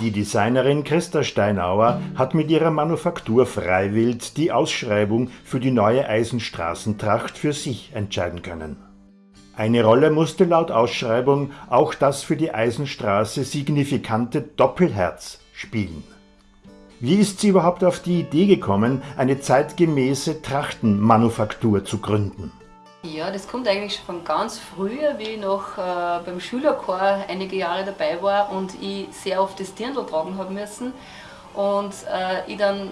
Die Designerin Christa Steinauer hat mit ihrer Manufaktur Freiwild die Ausschreibung für die neue Eisenstraßentracht für sich entscheiden können. Eine Rolle musste laut Ausschreibung auch das für die Eisenstraße signifikante Doppelherz spielen. Wie ist sie überhaupt auf die Idee gekommen, eine zeitgemäße Trachtenmanufaktur zu gründen? Ja, das kommt eigentlich schon von ganz früher, wie ich noch äh, beim Schülerchor einige Jahre dabei war und ich sehr oft das Dirndl tragen habe müssen und äh, ich dann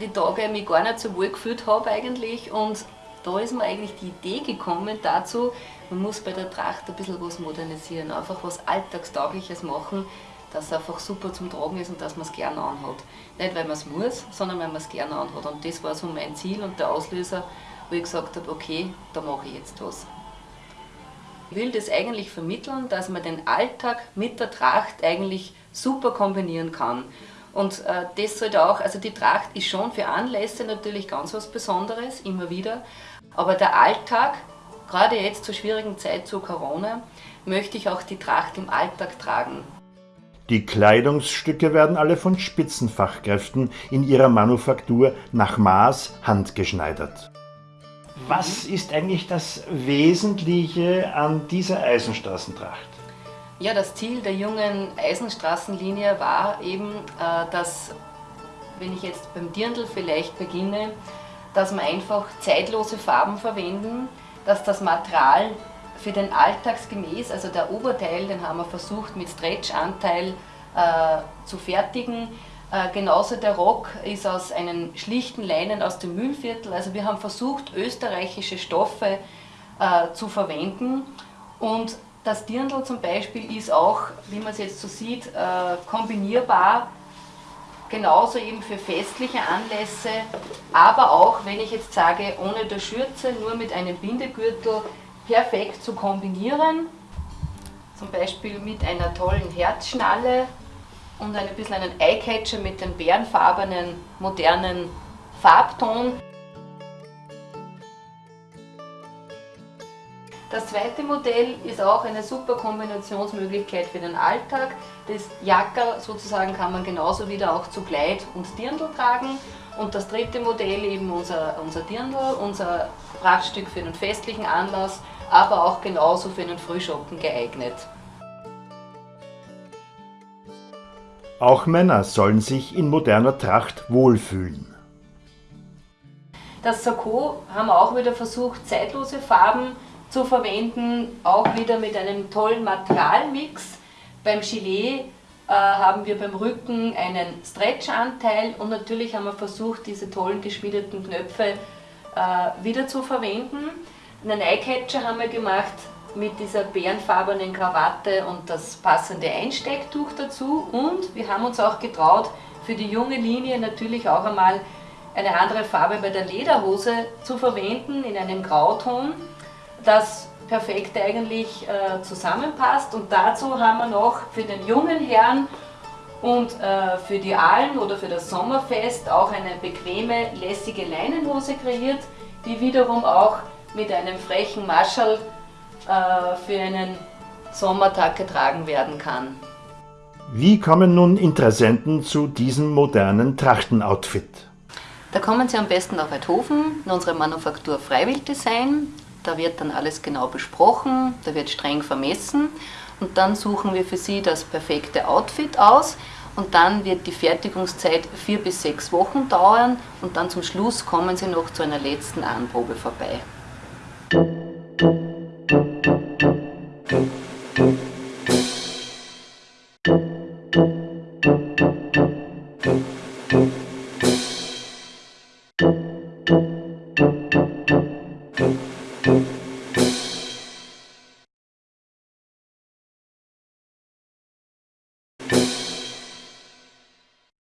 die Tage mich gar nicht so wohl gefühlt habe eigentlich und da ist mir eigentlich die Idee gekommen dazu, man muss bei der Tracht ein bisschen was modernisieren, einfach was Alltagstaugliches machen, dass es einfach super zum Tragen ist und dass man es gerne anhat. Nicht weil man es muss, sondern weil man es gerne anhat. Und das war so mein Ziel und der Auslöser, wo ich gesagt habe, okay, da mache ich jetzt was. Ich will das eigentlich vermitteln, dass man den Alltag mit der Tracht eigentlich super kombinieren kann. Und äh, das sollte auch, also die Tracht ist schon für Anlässe natürlich ganz was Besonderes, immer wieder. Aber der Alltag, gerade jetzt zur schwierigen Zeit zu Corona, möchte ich auch die Tracht im Alltag tragen. Die Kleidungsstücke werden alle von Spitzenfachkräften in ihrer Manufaktur nach Maß handgeschneidert. Was ist eigentlich das Wesentliche an dieser Eisenstraßentracht? Ja, das Ziel der jungen Eisenstraßenlinie war eben, äh, dass, wenn ich jetzt beim Dirndl vielleicht beginne, dass wir einfach zeitlose Farben verwenden, dass das Material für den Alltagsgemäß, also der Oberteil, den haben wir versucht mit Stretchanteil äh, zu fertigen, äh, genauso der Rock ist aus einem schlichten Leinen aus dem Mühlviertel. Also wir haben versucht, österreichische Stoffe äh, zu verwenden. Und das Dirndl zum Beispiel ist auch, wie man es jetzt so sieht, äh, kombinierbar. Genauso eben für festliche Anlässe, aber auch, wenn ich jetzt sage, ohne der Schürze, nur mit einem Bindegürtel, perfekt zu kombinieren. Zum Beispiel mit einer tollen Herzschnalle und ein bisschen einen Eyecatcher mit dem bärenfarbenen, modernen Farbton. Das zweite Modell ist auch eine super Kombinationsmöglichkeit für den Alltag. Das Jackerl sozusagen kann man genauso wieder auch zu Kleid und Dirndl tragen. Und das dritte Modell eben unser, unser Dirndl, unser Prachtstück für einen festlichen Anlass, aber auch genauso für einen Frühschoppen geeignet. Auch Männer sollen sich in moderner Tracht wohlfühlen. Das Sakko haben wir auch wieder versucht, zeitlose Farben zu verwenden, auch wieder mit einem tollen Materialmix. Beim Gilet äh, haben wir beim Rücken einen Stretch-Anteil und natürlich haben wir versucht, diese tollen geschmiedeten Knöpfe äh, wieder zu verwenden. Einen Eyecatcher haben wir gemacht mit dieser bärenfarbenen Krawatte und das passende Einstecktuch dazu. Und wir haben uns auch getraut, für die junge Linie natürlich auch einmal eine andere Farbe bei der Lederhose zu verwenden, in einem Grauton, das perfekt eigentlich äh, zusammenpasst. Und dazu haben wir noch für den jungen Herrn und äh, für die Allen oder für das Sommerfest auch eine bequeme, lässige Leinenhose kreiert, die wiederum auch mit einem frechen Marschall äh, für einen Sommertag getragen werden kann. Wie kommen nun Interessenten zu diesem modernen Trachtenoutfit? Da kommen Sie am besten nach Weidhofen, in unsere Manufaktur Freiwilddesign. Da wird dann alles genau besprochen, da wird streng vermessen und dann suchen wir für Sie das perfekte Outfit aus und dann wird die Fertigungszeit vier bis sechs Wochen dauern und dann zum Schluss kommen Sie noch zu einer letzten Anprobe vorbei. Thank you.